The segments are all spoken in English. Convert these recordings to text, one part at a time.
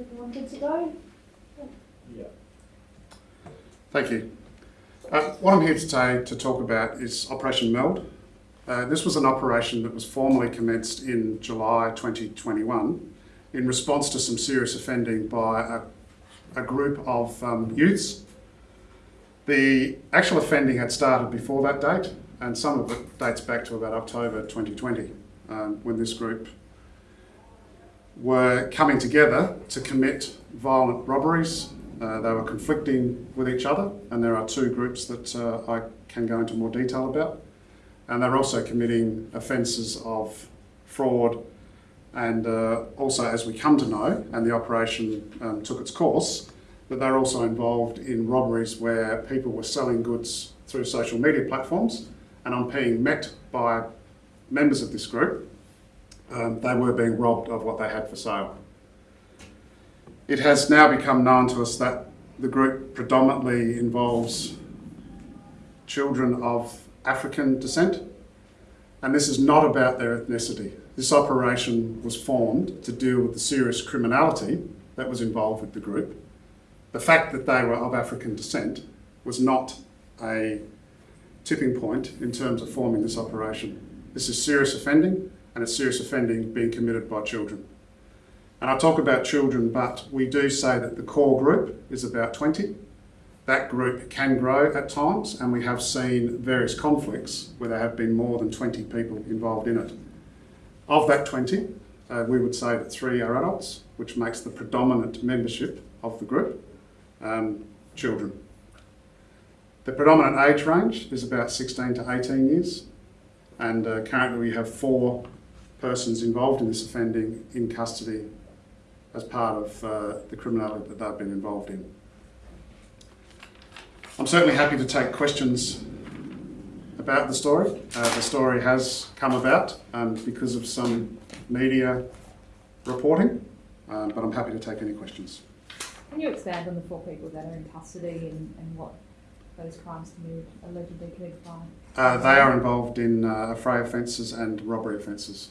Everyone good to go? Yeah. Thank you. Uh, what I'm here today to talk about is Operation Meld. Uh, this was an operation that was formally commenced in July 2021 in response to some serious offending by a, a group of um, youths. The actual offending had started before that date, and some of it dates back to about October 2020, um, when this group were coming together to commit violent robberies. Uh, they were conflicting with each other, and there are two groups that uh, I can go into more detail about. And they're also committing offences of fraud, and uh, also, as we come to know, and the operation um, took its course, that they're also involved in robberies where people were selling goods through social media platforms, and on being met by members of this group, um, they were being robbed of what they had for sale. It has now become known to us that the group predominantly involves children of African descent, and this is not about their ethnicity. This operation was formed to deal with the serious criminality that was involved with the group. The fact that they were of African descent was not a tipping point in terms of forming this operation. This is serious offending, and it's serious offending being committed by children. And I talk about children, but we do say that the core group is about 20. That group can grow at times, and we have seen various conflicts where there have been more than 20 people involved in it. Of that 20, uh, we would say that three are adults, which makes the predominant membership of the group um, children. The predominant age range is about 16 to 18 years, and uh, currently we have four persons involved in this offending in custody as part of uh, the criminality that they've been involved in. I'm certainly happy to take questions about the story. Uh, the story has come about um, because of some media reporting, um, but I'm happy to take any questions. Can you expand on the four people that are in custody and, and what those crimes committed, allegedly committed by? Uh, they are involved in uh, affray offences and robbery offences.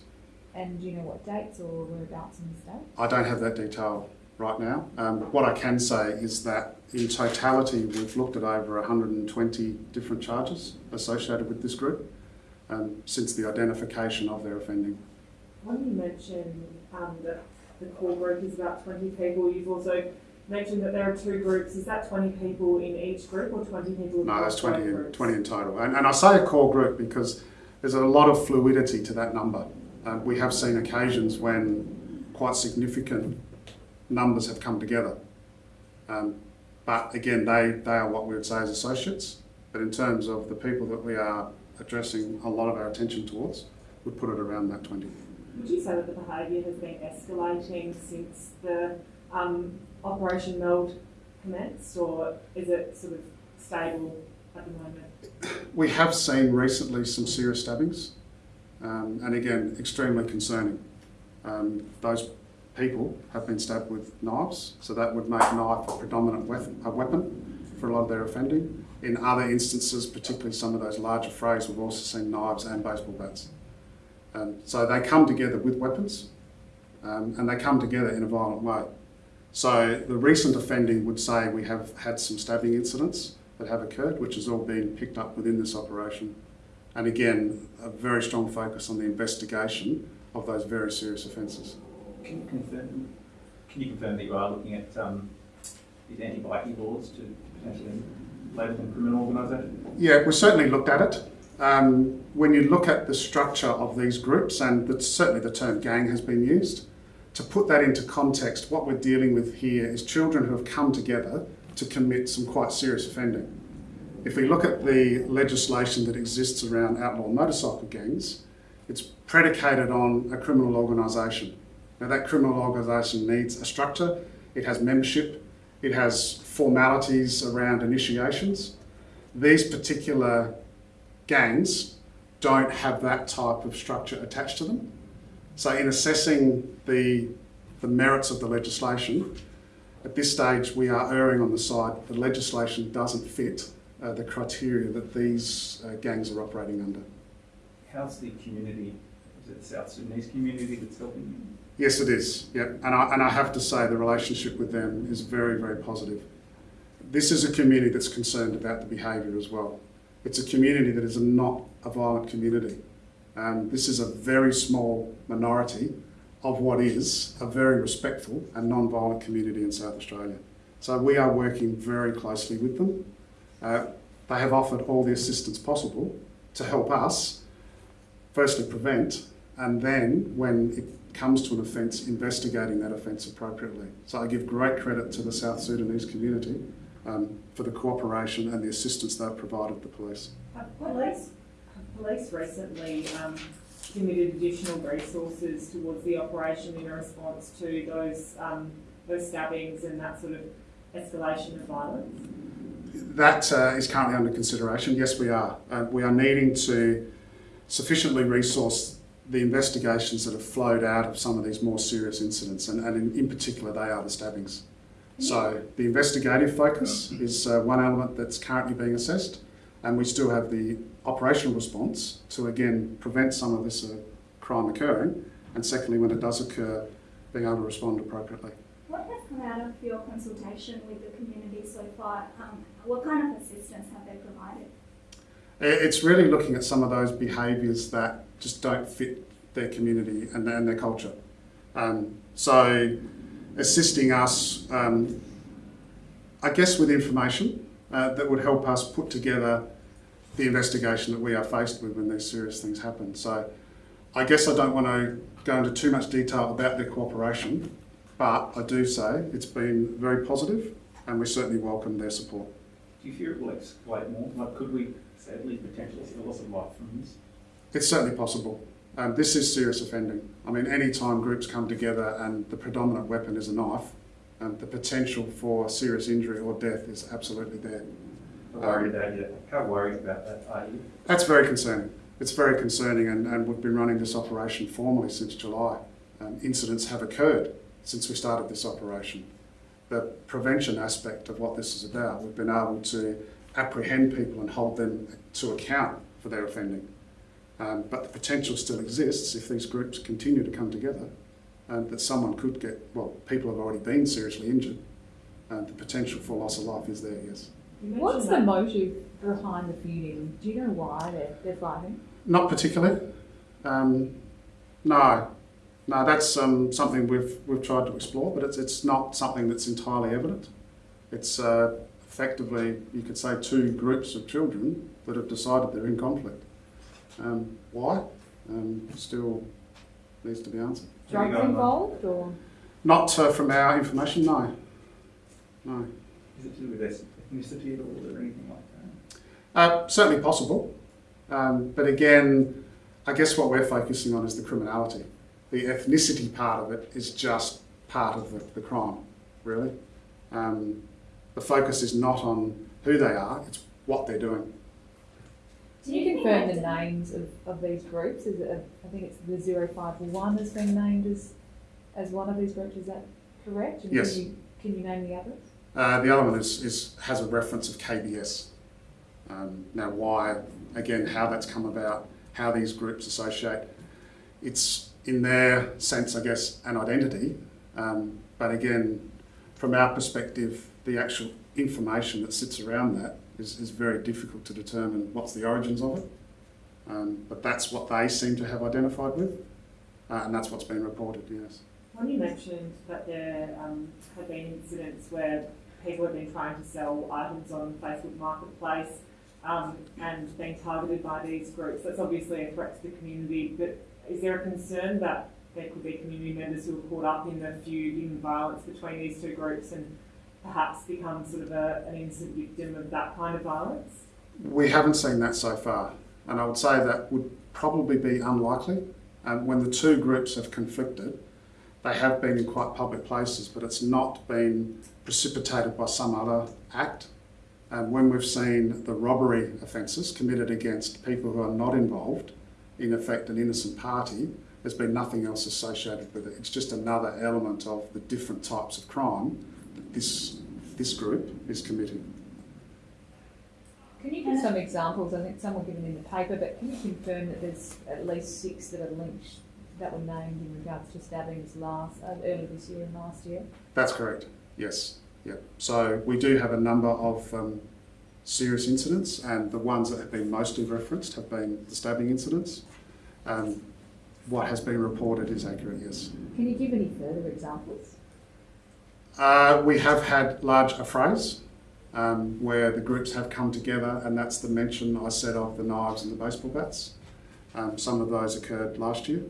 And do you know what dates or whereabouts in the state? I don't have that detail right now. Um, what I can say is that in totality, we've looked at over 120 different charges associated with this group um, since the identification of their offending. When you mentioned um, that the core group is about 20 people, you've also mentioned that there are two groups. Is that 20 people in each group or 20 people in No, that's both 20 in, groups? 20 in total. And, and I say a core group because there's a lot of fluidity to that number. Um, we have seen occasions when quite significant numbers have come together. Um, but again, they, they are what we would say as associates. But in terms of the people that we are addressing a lot of our attention towards, we put it around that 20. Would you say that the behaviour has been escalating since the um, Operation Meld commenced, or is it sort of stable at the moment? We have seen recently some serious stabbings, um, and again, extremely concerning. Um, those people have been stabbed with knives, so that would make knife a predominant weapon, a weapon for a lot of their offending. In other instances, particularly some of those larger frays, we've also seen knives and baseball bats. Um, so they come together with weapons, um, and they come together in a violent way. So the recent offending would say we have had some stabbing incidents that have occurred, which has all been picked up within this operation. And again, a very strong focus on the investigation of those very serious offences. Can you confirm, can you confirm that you are looking at um, these anti-bikie laws to potentially label them criminal organisation? Yeah, we certainly looked at it. Um, when you look at the structure of these groups, and that's certainly the term gang has been used, to put that into context, what we're dealing with here is children who have come together to commit some quite serious offending. If we look at the legislation that exists around outlaw motorcycle gangs, it's predicated on a criminal organisation. Now that criminal organisation needs a structure, it has membership, it has formalities around initiations. These particular gangs don't have that type of structure attached to them. So in assessing the, the merits of the legislation, at this stage we are erring on the side that the legislation doesn't fit uh, the criteria that these uh, gangs are operating under. How's the community, is it the South Sudanese community that's helping you? Yes, it is. Yep. And I, and I have to say the relationship with them is very, very positive. This is a community that's concerned about the behaviour as well. It's a community that is not a violent community. Um, this is a very small minority of what is a very respectful and non-violent community in South Australia. So we are working very closely with them. Uh, they have offered all the assistance possible to help us, firstly prevent, and then when it comes to an offence, investigating that offence appropriately. So I give great credit to the South Sudanese community um, for the cooperation and the assistance they've provided the police. Have police, police recently um, committed additional resources towards the operation in response to those, um, those stabbings and that sort of escalation of violence? That uh, is currently under consideration. Yes, we are. Uh, we are needing to sufficiently resource the investigations that have flowed out of some of these more serious incidents, and, and in, in particular, they are the stabbings. So the investigative focus is uh, one element that's currently being assessed, and we still have the operational response to again prevent some of this uh, crime occurring, and secondly, when it does occur, being able to respond appropriately. Out of your consultation with the community so far? Um, what kind of assistance have they provided? It's really looking at some of those behaviours that just don't fit their community and, and their culture. Um, so, assisting us, um, I guess, with information uh, that would help us put together the investigation that we are faced with when these serious things happen. So, I guess I don't want to go into too much detail about their cooperation, but I do say it's been very positive and we certainly welcome their support. Do you fear it will escalate more? Like, could we sadly potentially see a loss of life from this? It's certainly possible. Um, this is serious offending. I mean, any time groups come together and the predominant weapon is a knife, um, the potential for serious injury or death is absolutely there. How worried are you? How worried about that are you? That's very concerning. It's very concerning, and, and we've been running this operation formally since July. Um, incidents have occurred since we started this operation. The prevention aspect of what this is about, we've been able to apprehend people and hold them to account for their offending. Um, but the potential still exists if these groups continue to come together, and that someone could get, well, people have already been seriously injured, and the potential for loss of life is there, yes. What's the motive behind the feuding? Do you know why they're, they're fighting? Not particularly. Um, no, no, that's um, something we've we've tried to explore, but it's it's not something that's entirely evident. It's uh, effectively, you could say, two groups of children that have decided they're in conflict. Um, why? Um, still needs to be answered. Drugs involved or? Not uh, from our information, no. No. Is it to do with ethnicity at all or anything like that? Uh, certainly possible, um, but again, I guess what we're focusing on is the criminality. The ethnicity part of it is just part of the, the crime, really. Um, the focus is not on who they are; it's what they're doing. Can you confirm the names of, of these groups? Is it, a, I think it's the zero five one has been named as, as one of these groups, is that correct? And Yes. Can you, can you name the others? Uh, the other one is, is has a reference of KBS. Um, now, why? Again, how that's come about, how these groups associate. It's in their sense, I guess, an identity. Um, but again, from our perspective, the actual information that sits around that is, is very difficult to determine what's the origins of it. Um, but that's what they seem to have identified with, uh, and that's what's been reported. Yes. When you mentioned that there um, have been incidents where people have been trying to sell items on Facebook Marketplace um, and being targeted by these groups, that's obviously a threat to the community. But is there a concern that there could be community members who are caught up in the feud in violence between these two groups and perhaps become sort of a, an innocent victim of that kind of violence? We haven't seen that so far, and I would say that would probably be unlikely. Um, when the two groups have conflicted, they have been in quite public places, but it's not been precipitated by some other act. And when we've seen the robbery offences committed against people who are not involved, in effect an innocent party, there's been nothing else associated with it. It's just another element of the different types of crime that this, this group is committing. Can you give some examples? I think some were given in the paper, but can you confirm that there's at least six that are linked that were named in regards to stabbings last, uh, early this year and last year? That's correct, yes, yeah. So we do have a number of um, serious incidents and the ones that have been mostly referenced have been the stabbing incidents. Um, what has been reported is accurate, yes. Can you give any further examples? Uh, we have had large affrays um, where the groups have come together, and that's the mention I said of the knives and the baseball bats. Um, some of those occurred last year,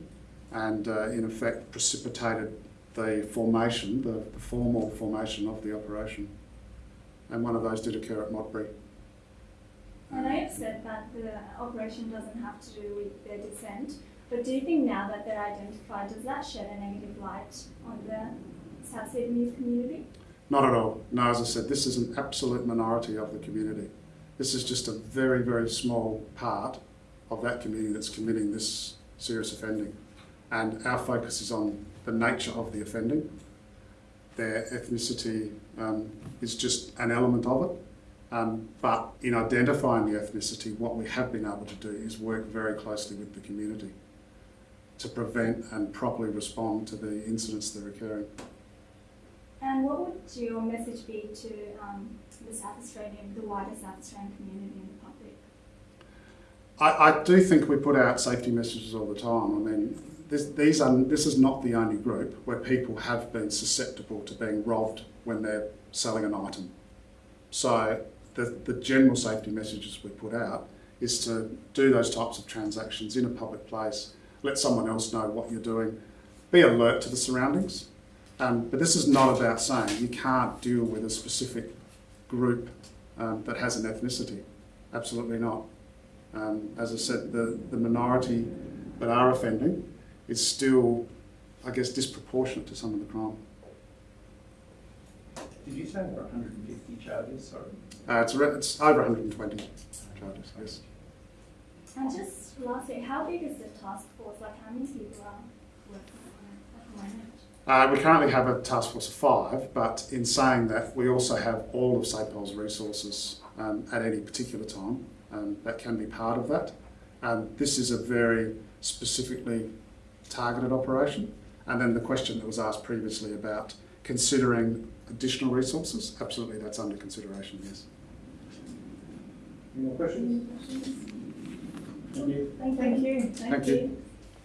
and uh, in effect precipitated the formation, the, the formal formation of the operation. And one of those did occur at Modbury. I know you've said that the operation doesn't have to do with their descent, but do you think now that they're identified, does that shed a negative light on the South Sudanese community? Not at all. No, as I said, this is an absolute minority of the community. This is just a very, very small part of that community that's committing this serious offending. And our focus is on the nature of the offending. Their ethnicity um, is just an element of it. Um, but in identifying the ethnicity, what we have been able to do is work very closely with the community to prevent and properly respond to the incidents that are occurring. And what would your message be to um, the South Australian, the wider South Australian community and the public? I, I do think we put out safety messages all the time. I mean, this, these are, this is not the only group where people have been susceptible to being robbed when they're selling an item. So the, the general safety messages we put out is to do those types of transactions in a public place, let someone else know what you're doing, be alert to the surroundings. Um, but this is not about saying you can't deal with a specific group um, that has an ethnicity. Absolutely not. Um, as I said, the, the minority that are offending is still, I guess, disproportionate to some of the crime. Did you say there were 150 charges? Sorry. Uh, it's, re- it's over 120 charges, yes. And just lastly, how big is the task force? Like, how many people are working on it at the moment? Uh, we currently have a task force of five, but in saying that, we also have all of SAPOL's resources um, at any particular time. Um, that can be part of that. Um, this is a very specifically targeted operation. And then the question that was asked previously about considering additional resources, absolutely that's under consideration, yes. Any more questions? Thank you. Thank you. Thank you. Thank you.